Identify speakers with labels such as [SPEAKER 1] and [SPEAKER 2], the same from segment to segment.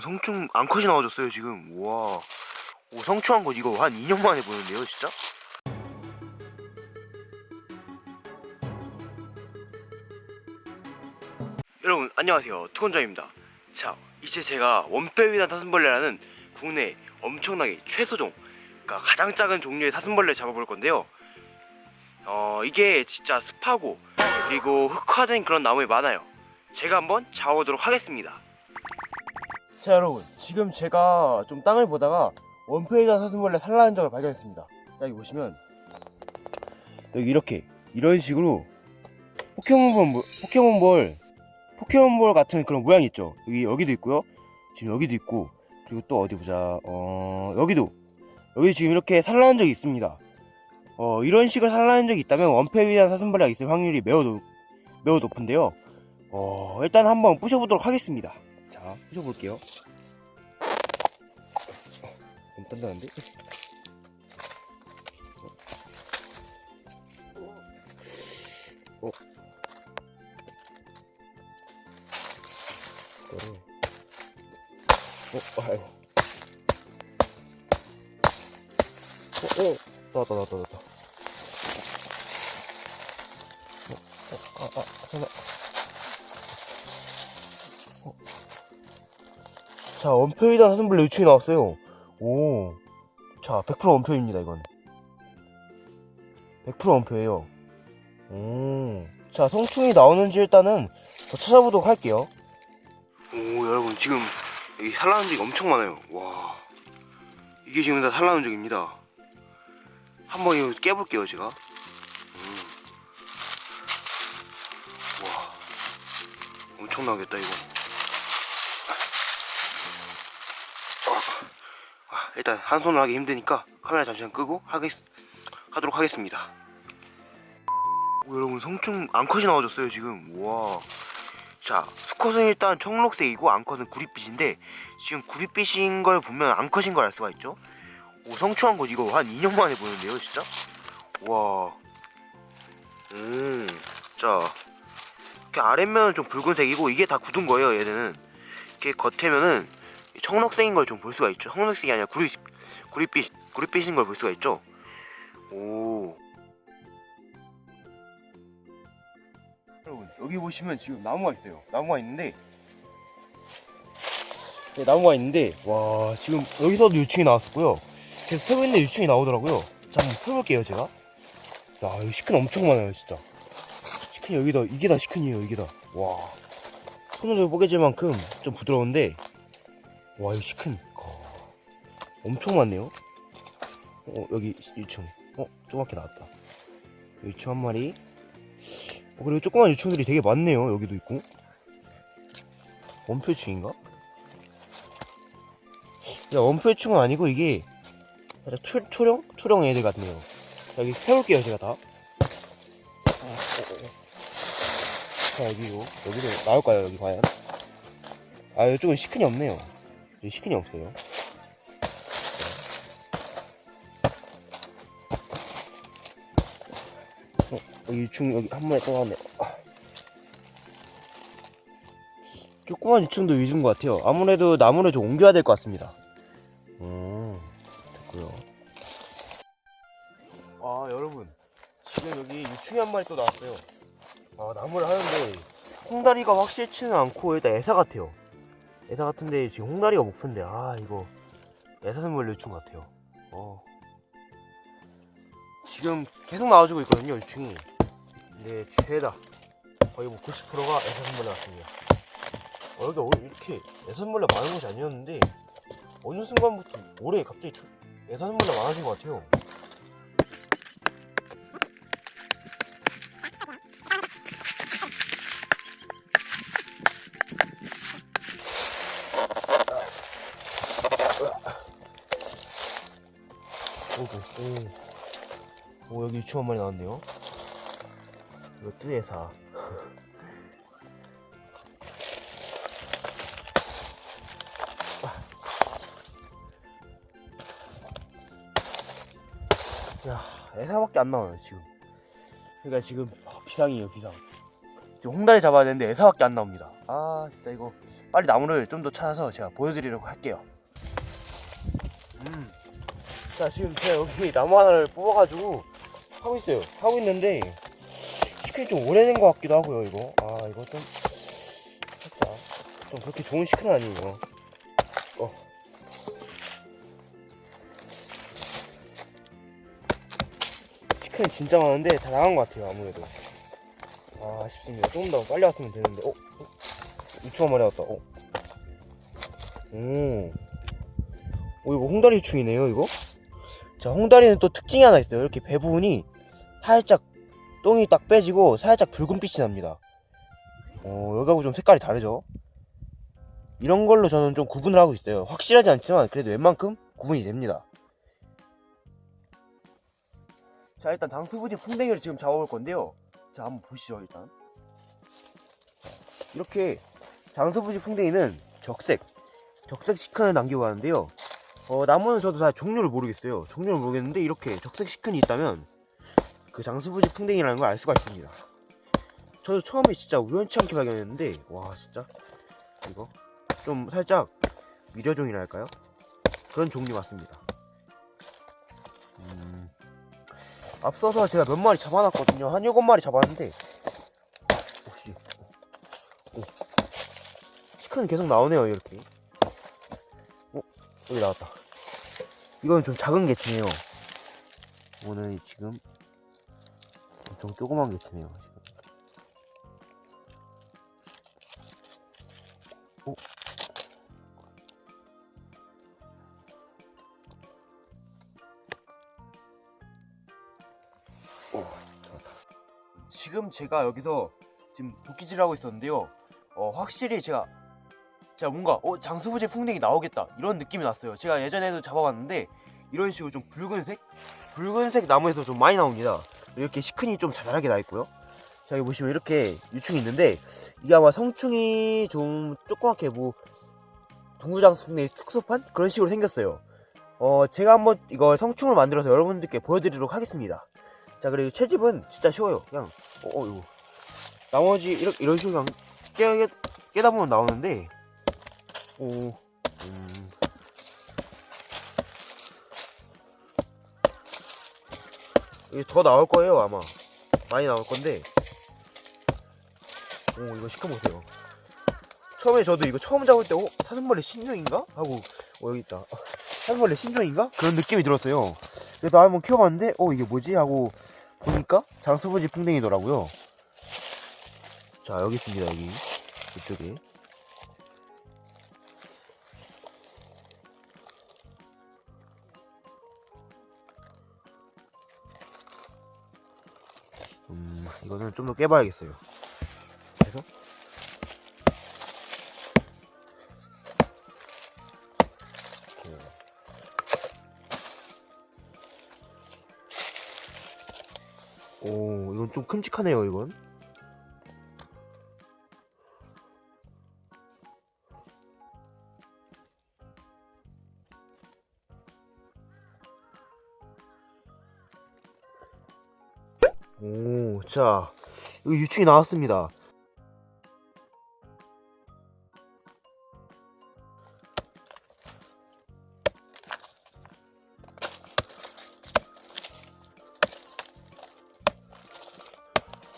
[SPEAKER 1] 성충 암컷이 나와줬어요 지금. 우와. 오 성충한 거 이거 한 2년 만에 보는데요 진짜? 여러분 안녕하세요. 투건장입니다. 자 이제 제가 원빼위단 사슴벌레라는 국내 엄청나게 최소종 그러니까 가장 작은 종류의 사슴벌레를 잡아볼 건데요. 어 이게 진짜 습하고 그리고 흑화된 그런 나무에 많아요. 제가 한번 잡아보도록 하겠습니다 자 여러분. 지금 제가 좀 땅을 보다가 원페이전 사슴벌레 산란한 적을 발견했습니다. 자 여기 보시면 여기 이렇게 이런 식으로 포켓몬볼 포켓몬볼 포켓몬볼 같은 그런 모양이 있죠. 여기 여기도 있고요. 지금 여기도 있고. 그리고 또 어디 보자. 어 여기도. 여기 지금 이렇게 산란한 적이 있습니다. 어 이런 식으로 산란한 적이 있다면 원페이전 사슴벌레가 있을 확률이 매우 높, 매우 높은데요. 어 일단 한번 부셔보도록 하겠습니다 자 부셔볼게요 너무 단단한데? 어. 이거를 어, 아이고 어, 어, 나왔다, 나왔다, 나왔다. 자, 원표이다 사슴벌레 유충이 나왔어요. 오. 자, 100% 원표입니다, 이건. 100% 원표예요. 오. 자, 성충이 나오는지 일단은 더 찾아보도록 할게요. 오, 여러분, 지금 여기 산란한 적이 엄청 많아요. 와. 이게 지금 다 산란한 적입니다. 한번 이거 깨볼게요, 제가. 음. 와. 엄청나겠다, 이거. 아, 아, 일단 한 손으로 하기 힘드니까 카메라 잠시만 끄고 하겠, 하도록 하겠습니다. 오, 여러분 성충 암컷이 나와줬어요 지금 와. 자 수컷은 일단 청록색이고 암컷은 구릿빛인데 지금 구릿빛인 걸 보면 암컷인 걸 알 수가 있죠. 오 성충한 거 이거 한 2년 만에 보는데요 진짜. 와. 음. 자 이렇게 아랫면은 좀 붉은색이고 이게 다 굳은 거예요 얘는. 이렇게 겉에면은 청록색인 걸 좀 볼 수가 있죠. 청록색이 아니라 구릿 구릿빛 구릿빛인 걸 볼 수가 있죠. 오. 여러분 여기 보시면 지금 나무가 있어요. 나무가 있는데 네, 나무가 있는데 와 지금 여기서도 유충이 나왔었고요. 계속 펴고 있는데 유충이 나오더라고요. 자 한번 펴볼게요 제가. 야 여기 시큰 엄청 많아요 진짜. 시큰이 여기다 이게 다 시큰이에요 이게 다와. 손으로 뽀개질 만큼 좀 부드러운데 와 이거 시큰 어, 엄청 많네요 어 여기 유충 어 조그맣게 나왔다 유충 한 마리 어, 그리고 조그만 유충들이 되게 많네요. 여기도 있고. 원표충인가? 야, 원표충은 아니고 이게 살짝 투, 투령? 투령 애들 같네요. 여기 세울게요, 제가 다. 아, 어, 어, 어. 자, 여기고. 여기도 나올까요, 여기 과연? 아, 이쪽은 시큰이 없네요. 시큰이 없어요. 어, 여기 유충 여기 한또 나왔네. 아. 조그만 유충도 위주인 것 같아요. 아무래도 나무를 좀 옮겨야 될 것 같습니다. 음, 됐고요. 아 여러분 지금 여기 유충이 한 마리 또 나왔어요. 아 나무를 하는데 홍다리가 확실치는 않고 일단 애사 같아요. 애사 같은데 지금 홍다리가 목표인데 아 이거 애사슴벌 유충 같아요. 어. 지금 계속 나와주고 있거든요 유충이 근데 최다 거의 뭐 90%가 애사슴벌레 같습니다 어, 여기 어, 이렇게 애사슴벌레 많은 곳이 아니었는데 어느 순간부터 올해 갑자기 초- 애사슴벌레 많아진 것 같아요 오, 오 여기 유충 한 마리 나왔네요. 이거 뚜에사 야 애사밖에 안 나와요 지금. 그러니까 지금 비상이에요 비상. 지금 홍다리 잡아야 되는데 애사밖에 안 나옵니다. 아 진짜 이거 빨리 나무를 좀 더 찾아서 제가 보여드리려고 할게요. 음. 자 지금 제가 여기 나무 하나를 뽑아가지고 하고 있어요. 하고 있는데 시간이 좀 오래된 것 같기도 하고요. 이거 아 이거 좀 살짝 좀 그렇게 좋은 시크는 아니에요. 어. 시크는 진짜 많은데 다 나간 것 같아요. 아무래도 아 아쉽습니다. 조금 더 빨리 왔으면 되는데 어? 어? 유충 한 마리 왔다. 어. 오. 오 이거 홍다리 유충이네요. 이거. 자 홍다리는 또 특징이 하나 있어요. 이렇게 배 부분이 살짝 똥이 딱 빼지고 살짝 붉은빛이 납니다. 어, 여기하고 좀 색깔이 다르죠? 이런 걸로 저는 좀 구분을 하고 있어요. 확실하지 않지만 그래도 웬만큼 구분이 됩니다. 자, 일단 당수부지 풍뎅이를 지금 잡아볼 건데요. 자, 한번 보시죠, 일단. 이렇게 장수부지 풍뎅이는 적색, 적색 시큰을 남기고 가는데요. 어, 나무는 저도 잘 종류를 모르겠어요. 종류를 모르겠는데 이렇게 적색 시큰이 있다면 그 장수부지 풍뎅이라는 걸 알 수가 있습니다. 저도 처음에 진짜 우연치 않게 발견했는데 와 진짜 이거 좀 살짝 미려종이랄까요? 그런 종류 같습니다. 음, 앞서서 제가 몇 마리 잡아놨거든요. 한 일곱 마리 잡았는데 혹시 오, 시크는 계속 나오네요 이렇게. 어 여기 나왔다. 이건 좀 작은 개체네요. 오늘 지금 엄청 조그만 개체네요 지금. 어? 오, 잡았다. 지금 제가 여기서 지금 도끼질을 하고 있었는데요. 어, 확실히 제가 제가 뭔가 어, 장수부지 풍뎅이 나오겠다 이런 느낌이 났어요. 제가 예전에도 잡아봤는데 이런 식으로 좀 붉은색 붉은색 나무에서 좀 많이 나옵니다. 이렇게 시큰이 좀 자잘하게 나 있고요. 자 여기 보시면 이렇게 유충이 있는데 이게 아마 성충이 좀 조그맣게 뭐 동구장수의 특수판 그런 식으로 생겼어요. 어 제가 한번 이거 성충을 만들어서 여러분들께 보여드리도록 하겠습니다. 자 그리고 채집은 진짜 쉬워요. 그냥 어, 어 이거 나머지 이런 이런 식으로 그냥 깨, 깨다 보면 나오는데 오 음. 이게 더 나올 거예요 아마 많이 나올 건데 오 이거 시켜보세요 처음에 저도 이거 처음 잡을 때 어? 사슴벌레 신종인가? 하고 어 여기 있다 사슴벌레 신종인가? 그런 느낌이 들었어요 그래서 한번 키워봤는데 어 이게 뭐지? 하고 보니까 장수부지 풍뎅이더라고요 자 여기 있습니다 여기 이쪽에 이거는 좀 더 깨봐야겠어요. 그래서. 오 이건 좀 큼직하네요 이건 오, 자, 여기 유충이 나왔습니다.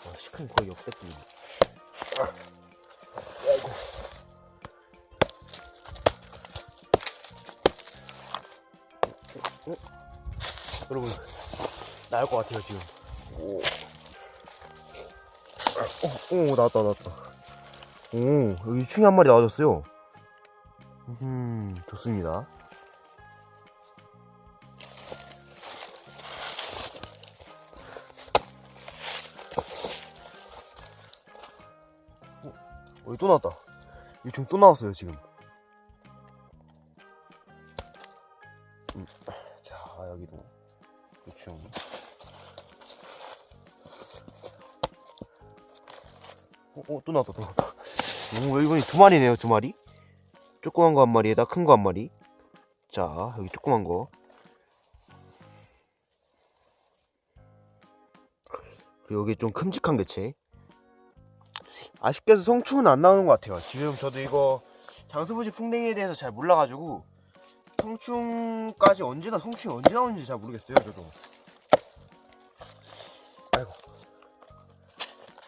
[SPEAKER 1] 아, 시큰 거의 역대급이네. 아? 어? 여러분, 나을 것 같아요, 지금. 오. 어, 오, 나왔다, 나왔다. 오, 여기 유충이 한 마리 나와줬어요. 음, 좋습니다. 어, 또 나왔다. 유충 또 나왔어요, 지금. 어, 어, 또 나왔다, 또 나왔다. 오, 이번에 두 마리네요, 두 마리. 조그만 거 한 마리에다 큰 거 한 마리. 자, 여기 조그만 거. 그리고 여기 좀 큼직한 개체. 아쉽게도 성충은 안 나오는 것 같아요. 지금 저도 이거 장수부지 풍뎅이에 대해서 잘 몰라가지고 성충까지 언제나 성충이 언제 나오는지 잘 모르겠어요 저도 아이고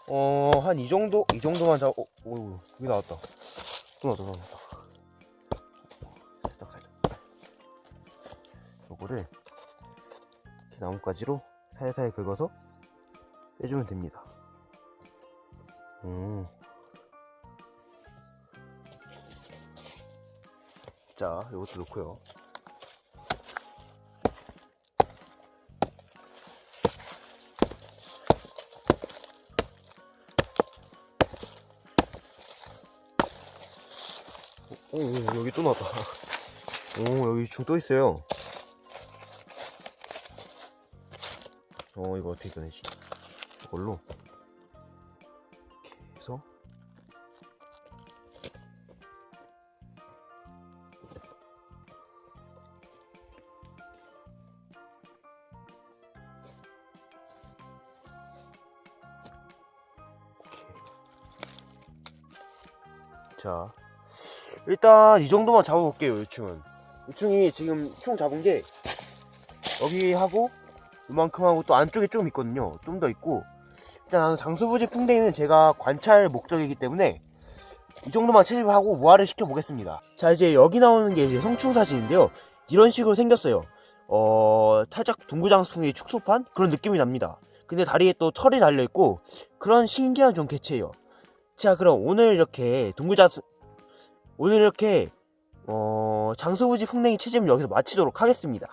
[SPEAKER 1] 어 한 이 정도? 이 정도만 잡 어, 오 여기 나왔다. 또 나왔다 또 나왔다. 살짝 살짝 요거를 이렇게 나뭇가지로 살살 긁어서 빼주면 됩니다. 음. 자, 이것도 넣고요. 오, 오, 여기 또 나왔다. 오, 여기 중 또 있어요. 어, 이거 어떻게 꺼내지? 이걸로. 이렇게 해서. 자, 일단 이 정도만 잡아볼게요, 유충은. 유충이 지금 총 잡은 게 여기 하고 이만큼 하고 또 안쪽에 좀 있거든요. 좀 더 있고 일단 장수부지 풍뎅이는 제가 관찰 목적이기 때문에 이 정도만 채집하고 무화를 시켜보겠습니다. 자, 이제 여기 나오는 게 이제 성충 사진인데요. 이런 식으로 생겼어요. 어, 살짝 둥구장수풍의 축소판? 그런 느낌이 납니다. 근데 다리에 또 털이 달려있고 그런 신기한 좀 개체예요. 자 그럼 오늘 이렇게 둥구자수 오늘 이렇게 어 장수부지 풍뎅이 채집을 여기서 마치도록 하겠습니다